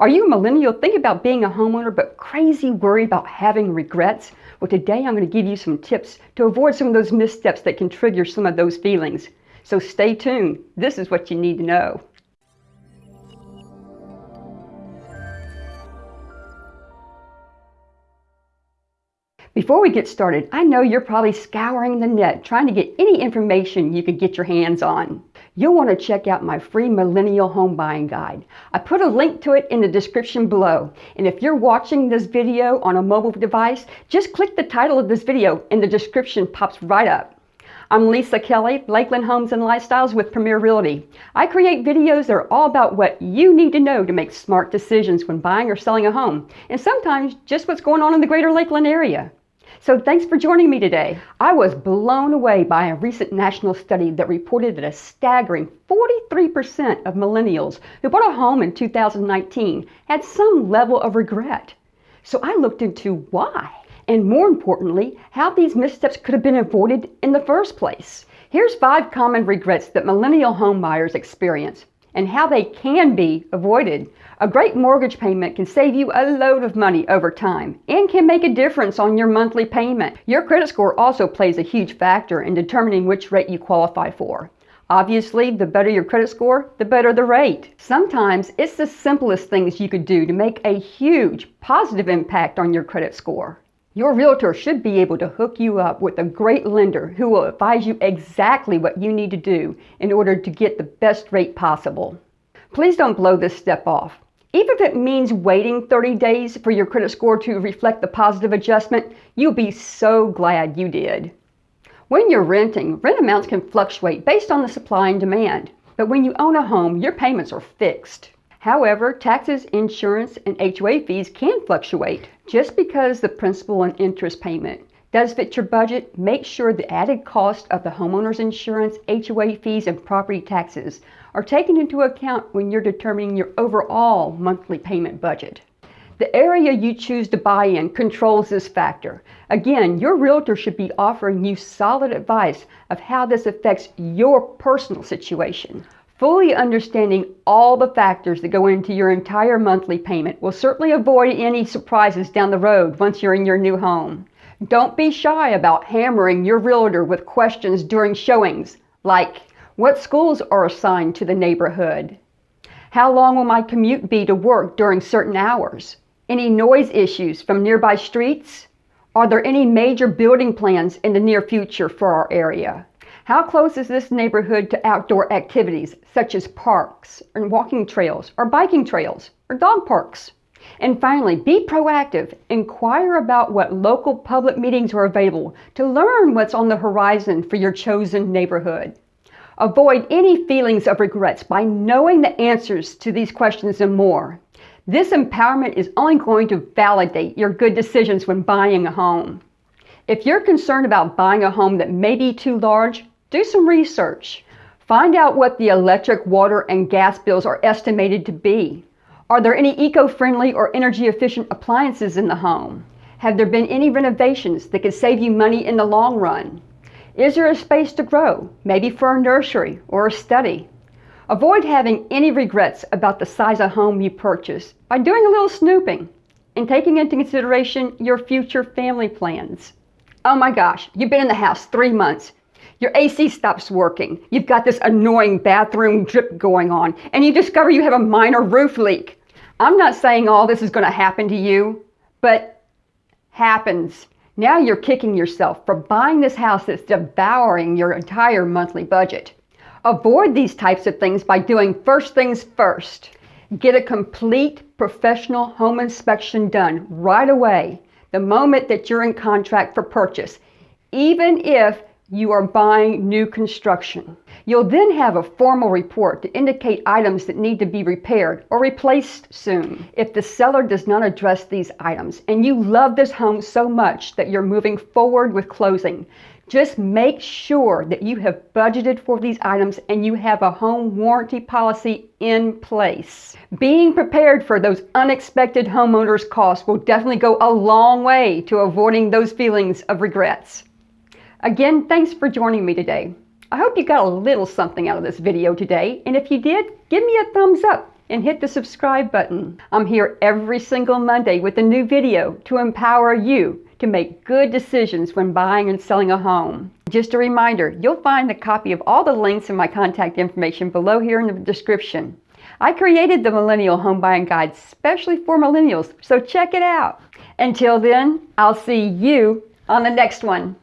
Are you a millennial thinking about being a homeowner but crazy worried about having regrets? Well, today I'm going to give you some tips to avoid some of those missteps that can trigger some of those feelings. So stay tuned. This is what you need to know. Before we get started, I know you're probably scouring the net trying to get any information you could get your hands on. You'll want to check out my free Millennial Home Buying Guide. I put a link to it in the description below. And if you're watching this video on a mobile device, just click the title of this video and the description pops right up. I'm Lisa Kelly, Lakeland Homes and Lifestyles with Premier Realty. I create videos that are all about what you need to know to make smart decisions when buying or selling a home, and sometimes just what's going on in the greater Lakeland area. So thanks for joining me today. I was blown away by a recent national study that reported that a staggering 43% of millennials who bought a home in 2019 had some level of regret. So I looked into why, and more importantly, how these missteps could have been avoided in the first place. Here's five common regrets that millennial homebuyers experience and how they can be avoided. A great mortgage payment can save you a load of money over time and can make a difference on your monthly payment. Your credit score also plays a huge factor in determining which rate you qualify for. Obviously, the better your credit score, the better the rate. Sometimes it's the simplest things you could do to make a huge positive impact on your credit score. Your realtor should be able to hook you up with a great lender who will advise you exactly what you need to do in order to get the best rate possible. Please don't blow this step off. Even if it means waiting 30 days for your credit score to reflect the positive adjustment, you'll be so glad you did. When you're renting, rent amounts can fluctuate based on the supply and demand. But when you own a home, your payments are fixed. However, taxes, insurance, and HOA fees can fluctuate. Just because the principal and interest payment does fit your budget, make sure the added cost of the homeowner's insurance, HOA fees, and property taxes are taken into account when you're determining your overall monthly payment budget. The area you choose to buy in controls this factor. Again, your realtor should be offering you solid advice of how this affects your personal situation. Fully understanding all the factors that go into your entire monthly payment will certainly avoid any surprises down the road once you're in your new home. Don't be shy about hammering your realtor with questions during showings, like what schools are assigned to the neighborhood? How long will my commute be to work during certain hours? Any noise issues from nearby streets? Are there any major building plans in the near future for our area? How close is this neighborhood to outdoor activities such as parks and walking trails or biking trails or dog parks? And finally, be proactive. Inquire about what local public meetings are available to learn what's on the horizon for your chosen neighborhood. Avoid any feelings of regrets by knowing the answers to these questions and more. This empowerment is only going to validate your good decisions when buying a home. If you're concerned about buying a home that may be too large, do some research. Find out what the electric, water, and gas bills are estimated to be. Are there any eco-friendly or energy-efficient appliances in the home? Have there been any renovations that could save you money in the long run? Is there a space to grow, maybe for a nursery or a study? Avoid having any regrets about the size of home you purchase by doing a little snooping and taking into consideration your future family plans. Oh my gosh, you've been in the house three months your AC stops working. You've got this annoying bathroom drip going on, and you discover you have a minor roof leak. I'm not saying all this is going to happen to you, but happens. Now you're kicking yourself for buying this house that's devouring your entire monthly budget. Avoid these types of things by doing first things first. Get a complete professional home inspection done right away the moment that you're in contract for purchase, even if you are buying new construction. You'll then have a formal report to indicate items that need to be repaired or replaced soon. If the seller does not address these items and you love this home so much that you're moving forward with closing, just make sure that you have budgeted for these items and you have a home warranty policy in place. Being prepared for those unexpected homeowners costs will definitely go a long way to avoiding those feelings of regrets. Again, thanks for joining me today. I hope you got a little something out of this video today, and if you did, give me a thumbs up and hit the subscribe button. I'm here every single Monday with a new video to empower you to make good decisions when buying and selling a home. Just a reminder, you'll find a copy of all the links and my contact information below here in the description. I created the Millennial Home Buying Guide specially for millennials, so check it out. Until then, I'll see you on the next one.